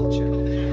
culture.